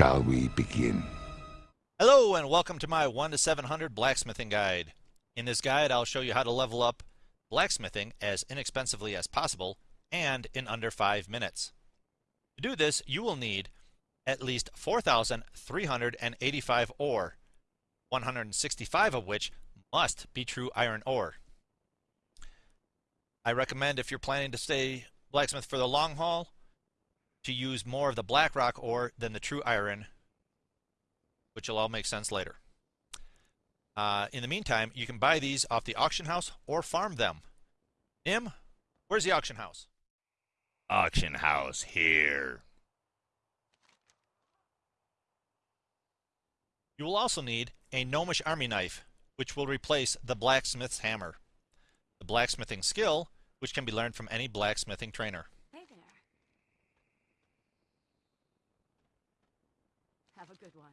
shall we begin? Hello and welcome to my 1 to 700 blacksmithing guide. In this guide I'll show you how to level up blacksmithing as inexpensively as possible and in under 5 minutes. To do this you will need at least 4,385 ore, 165 of which must be true iron ore. I recommend if you're planning to stay blacksmith for the long haul to use more of the black rock ore than the true iron which will all make sense later. Uh, in the meantime, you can buy these off the auction house or farm them. Nim, where's the auction house? Auction house here. You will also need a gnomish army knife, which will replace the blacksmith's hammer. The blacksmithing skill, which can be learned from any blacksmithing trainer. Have a good one.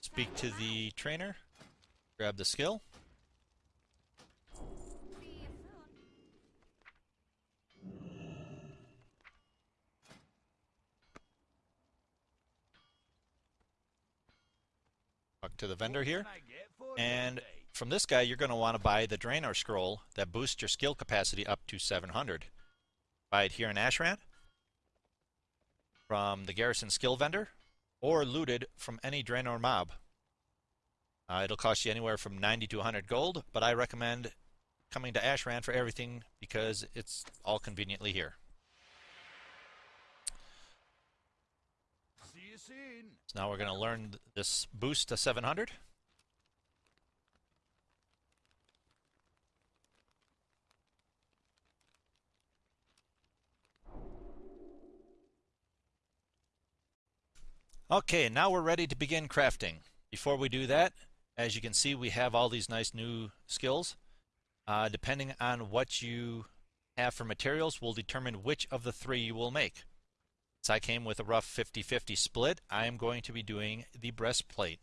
Speak to the trainer, grab the skill. Talk to the vendor here. And from this guy, you're going to want to buy the Draenor Scroll that boosts your skill capacity up to 700. Buy it here in Ashran from the Garrison Skill Vendor or looted from any Draenor mob. Uh, it'll cost you anywhere from 90 to 100 gold, but I recommend coming to Ashran for everything because it's all conveniently here. See you soon. So now we're going to learn this boost to 700. Okay, now we're ready to begin crafting. Before we do that, as you can see, we have all these nice new skills. Uh, depending on what you have for materials will determine which of the three you will make. I came with a rough 50-50 split, I am going to be doing the breastplate.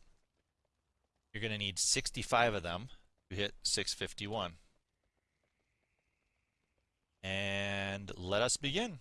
You're going to need 65 of them to hit 651. And let us begin.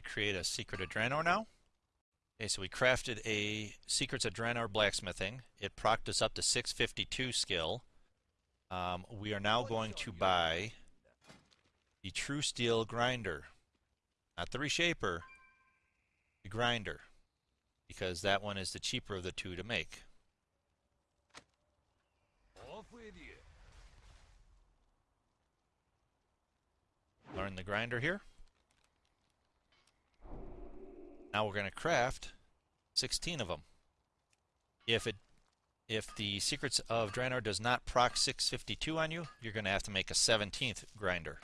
I create a Secret of now. Okay, so we crafted a Secrets of Draenor blacksmithing. It procced us up to 652 skill. Um, we are now going to buy the True Steel Grinder. Not the Reshaper, the Grinder. Because that one is the cheaper of the two to make. Off with you. Learn the grinder here. Now we're going to craft 16 of them. If it if the Secrets of Draenor does not proc 652 on you, you're going to have to make a 17th grinder.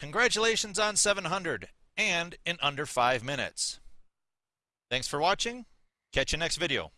Congratulations on 700 and in under 5 minutes. Thanks for watching. Catch you next video.